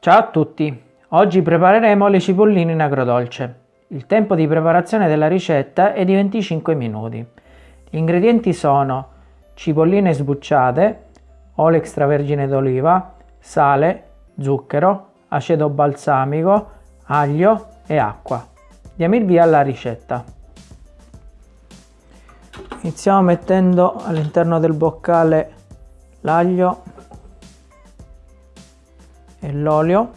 Ciao a tutti! Oggi prepareremo le cipolline in agrodolce. Il tempo di preparazione della ricetta è di 25 minuti. Gli ingredienti sono cipolline sbucciate, olio extravergine d'oliva, sale, zucchero, aceto balsamico, aglio e acqua. Diamo il via alla ricetta. Iniziamo mettendo all'interno del boccale l'aglio e l'olio.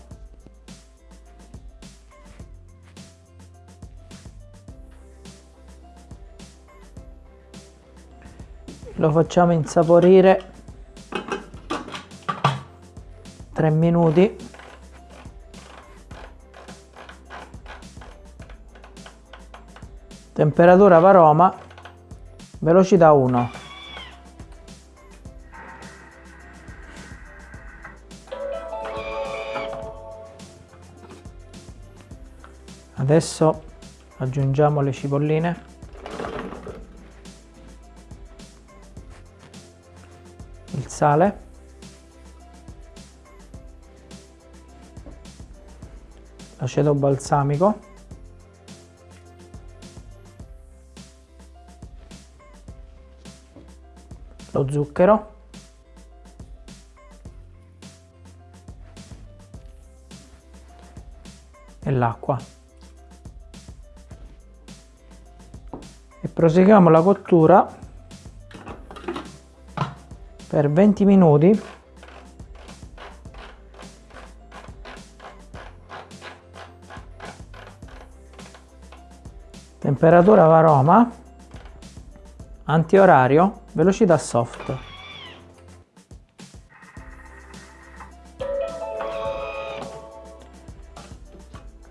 Lo facciamo insaporire 3 minuti. Temperatura varoma velocità 1 adesso aggiungiamo le cipolline il sale. L'aceto balsamico. Lo zucchero. E l'acqua proseguiamo la cottura per 20 minuti. Temperatura varoma antiorario velocità soft.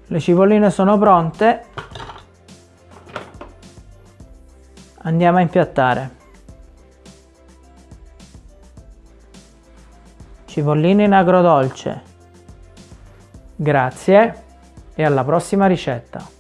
Le cipolline sono pronte Andiamo a impiattare. Cipolline in agrodolce. Grazie e alla prossima ricetta.